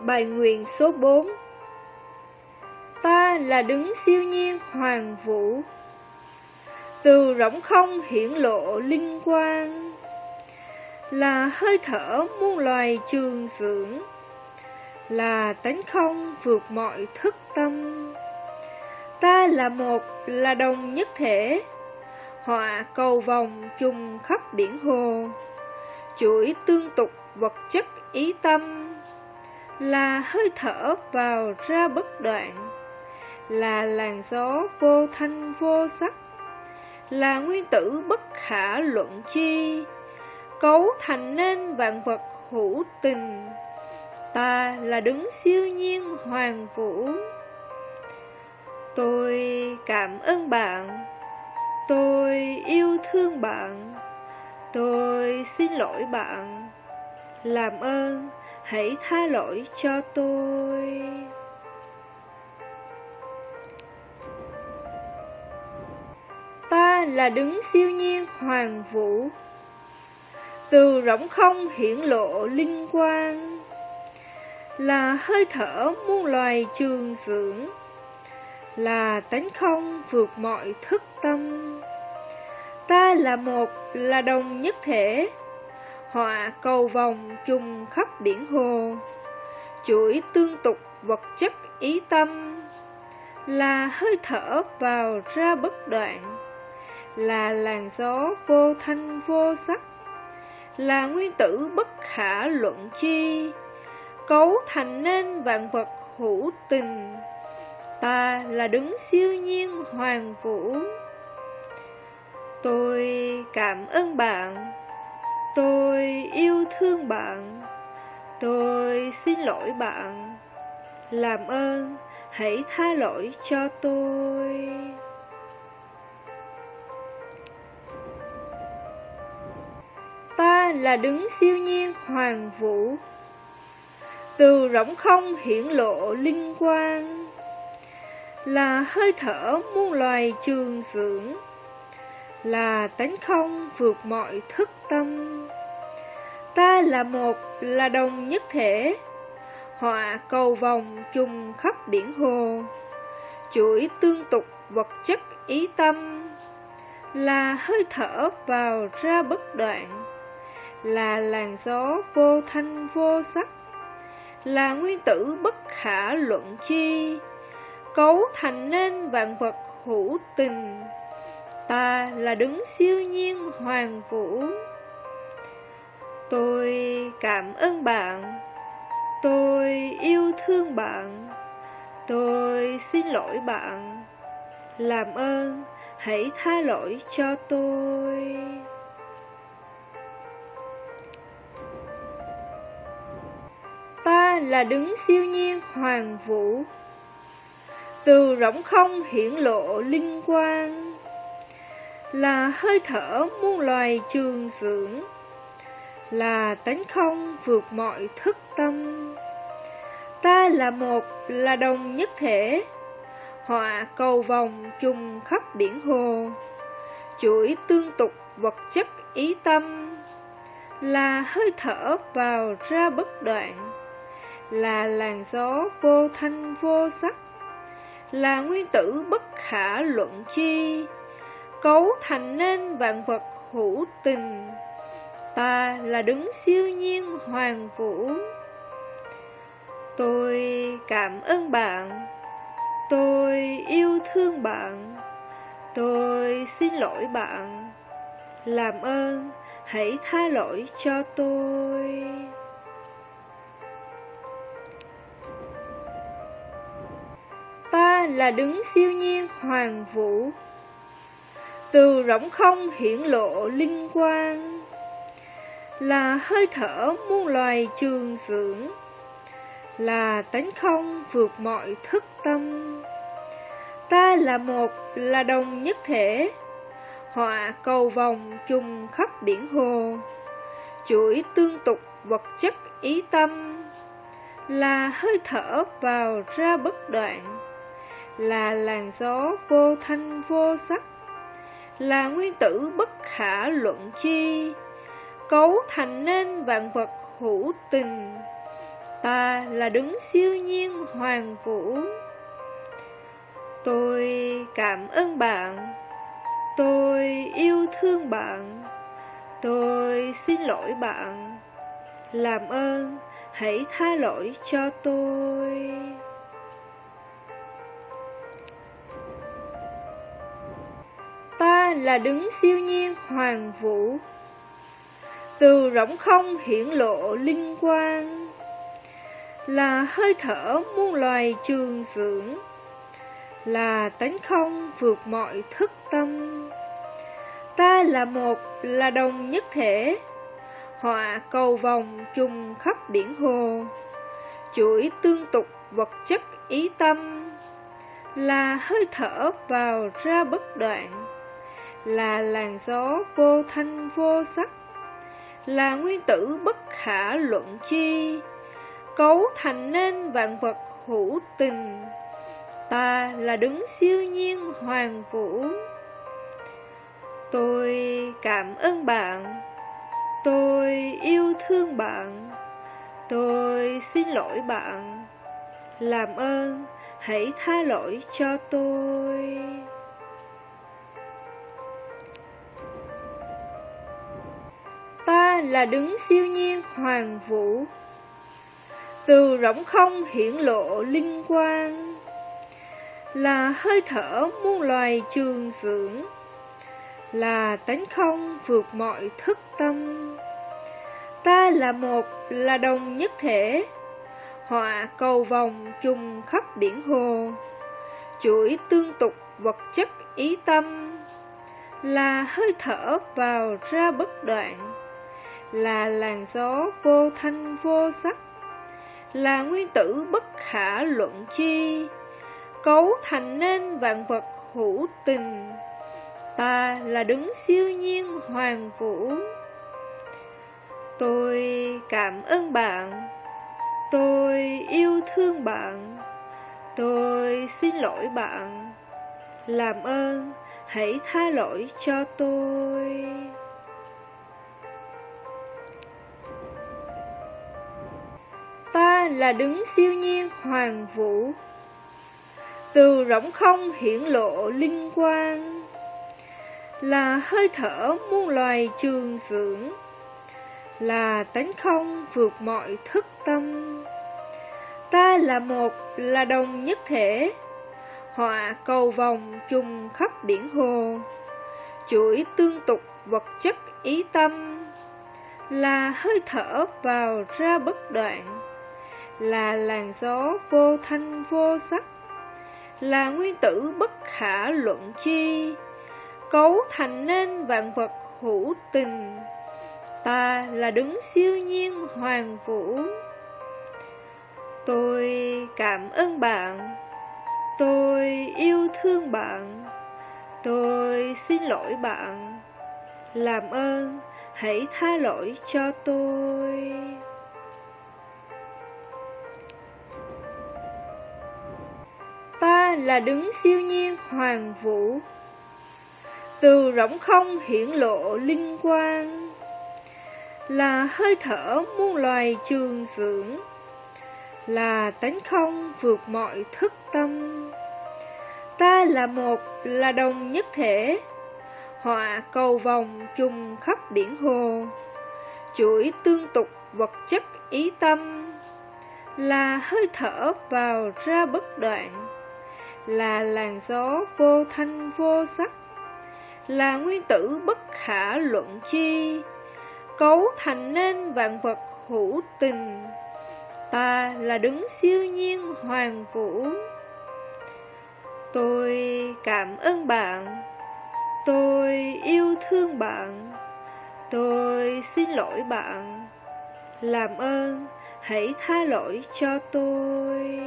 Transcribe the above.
Bài nguyện số 4 Ta là đứng siêu nhiên hoàng vũ. Từ rỗng không hiển lộ linh quang. Là hơi thở muôn loài trường dưỡng. Là tánh không vượt mọi thức tâm. Ta là một, là đồng nhất thể. Họa cầu vòng chung khắp biển hồ. Chuỗi tương tục vật chất ý tâm là hơi thở vào ra bất đoạn, là làn gió vô thanh vô sắc, là nguyên tử bất khả luận chi, cấu thành nên vạn vật hữu tình. Ta là đứng siêu nhiên hoàng vũ. Tôi cảm ơn bạn, tôi yêu thương bạn, tôi xin lỗi bạn, làm ơn hãy tha lỗi cho tôi. Ta là đứng siêu nhiên hoàng vũ, từ rỗng không hiển lộ linh quang, là hơi thở muôn loài trường dưỡng, là tánh không vượt mọi thức tâm. Ta là một, là đồng nhất thể, họa cầu vòng chung khắp biển hồ, chuỗi tương tục vật chất ý tâm, là hơi thở vào ra bất đoạn, là làn gió vô thanh vô sắc, là nguyên tử bất khả luận chi, cấu thành nên vạn vật hữu tình. Ta là đứng siêu nhiên hoàng vũ. Tôi cảm ơn bạn. Tôi yêu thương bạn. Tôi xin lỗi bạn. Làm ơn, hãy tha lỗi cho tôi. Ta là đứng siêu nhiên hoàng vũ. Từ rỗng không hiển lộ linh quang. Là hơi thở muôn loài trường dưỡng là tánh không vượt mọi thức tâm. Ta là một, là đồng nhất thể, họa cầu vòng chung khắp biển hồ, chuỗi tương tục vật chất ý tâm, là hơi thở vào ra bất đoạn, là làn gió vô thanh vô sắc, là nguyên tử bất khả luận chi, cấu thành nên vạn vật hữu tình. Ta là đứng siêu nhiên hoàng vũ. Tôi cảm ơn bạn. Tôi yêu thương bạn. Tôi xin lỗi bạn. Làm ơn, hãy tha lỗi cho tôi. Ta là đứng siêu nhiên hoàng vũ. Từ rỗng không hiển lộ linh quang là hơi thở muôn loài trường dưỡng, là tánh không vượt mọi thức tâm. Ta là một, là đồng nhất thể, họa cầu vòng chung khắp biển hồ, chuỗi tương tục vật chất ý tâm, là hơi thở vào ra bất đoạn, là làn gió vô thanh vô sắc, là nguyên tử bất khả luận chi, cấu thành nên vạn vật hữu tình. Ta là đứng siêu nhiên hoàng vũ. Tôi cảm ơn bạn. Tôi yêu thương bạn. Tôi xin lỗi bạn. Làm ơn, hãy tha lỗi cho tôi. Ta là đứng siêu nhiên hoàng vũ từ rỗng không hiển lộ linh quang. Là hơi thở muôn loài trường dưỡng. Là tánh không vượt mọi thức tâm. Ta là một, là đồng nhất thể. Họa cầu vòng chung khắp biển hồ. Chuỗi tương tục vật chất ý tâm. Là hơi thở vào ra bất đoạn. Là làn gió vô thanh vô sắc là nguyên tử bất khả luận chi, cấu thành nên vạn vật hữu tình. Ta là đứng siêu nhiên hoàng vũ. Tôi cảm ơn bạn. Tôi yêu thương bạn. Tôi xin lỗi bạn. Làm ơn hãy tha lỗi cho tôi. Là đứng siêu nhiên hoàng vũ. Từ rỗng không hiển lộ linh quang Là hơi thở muôn loài trường dưỡng Là tánh không vượt mọi thức tâm. Ta là một, là đồng nhất thể Họa cầu vòng trùng khắp biển hồ Chuỗi tương tục vật chất ý tâm Là hơi thở vào ra bất đoạn. Là làn gió vô thanh vô sắc, Là nguyên tử bất khả luận chi. Cấu thành nên vạn vật hữu tình, Ta là đứng siêu nhiên hoàng vũ. Tôi cảm ơn bạn, Tôi yêu thương bạn, Tôi xin lỗi bạn. Làm ơn, hãy tha lỗi cho tôi. Là đứng siêu nhiên hoàng vũ Từ rỗng không hiển lộ linh quang Là hơi thở muôn loài trường dưỡng là tánh không vượt mọi thức tâm. Ta là một, là đồng nhất thể, họa cầu vòng trùng khắp biển hồ, chuỗi tương tục vật chất ý tâm, là hơi thở vào ra bất đoạn, là làn gió vô thanh vô sắc, là nguyên tử bất khả luận chi, cấu thành nên vạn vật hữu tình Ta là đứng siêu nhiên hoàng vũ. Tôi cảm ơn bạn Tôi yêu thương bạn Tôi xin lỗi bạn. Làm ơn hãy tha lỗi cho tôi. Là đứng siêu nhiên hoàng vũ Từ rỗng không hiển lộ linh quang là hơi thở muôn loài trường dưỡng, là tánh không vượt mọi thức tâm. Ta là một, là đồng nhất thể, họa cầu vòng trùng khắp biển hồ, chuỗi tương tục vật chất ý tâm, là hơi thở vào ra bất đoạn, là làn gió vô thanh vô sắc, là nguyên tử bất khả luận chi, cấu thành nên vạn vật hữu tình. Ta là đứng siêu nhiên hoàng vũ. Tôi cảm ơn bạn. Tôi yêu thương bạn. Tôi xin lỗi bạn. Làm ơn hãy tha lỗi cho tôi. Là đứng siêu nhiên hoàng vũ. Từ rỗng không hiển lộ linh quang, là hơi thở muôn loài trường dưỡng, là tánh không vượt mọi thức tâm. Ta là một, là đồng nhất thể, họa cầu vòng trùng khắp biển hồ, chuỗi tương tục vật chất ý tâm, là hơi thở vào ra bất đoạn là làn gió vô thanh vô sắc là nguyên tử bất khả luận chi, cấu thành nên vạn vật hữu tình. Ta là đứng siêu nhiên hoàng vũ. Tôi cảm ơn bạn, tôi yêu thương bạn, tôi xin lỗi bạn. Làm ơn, hãy tha lỗi cho tôi.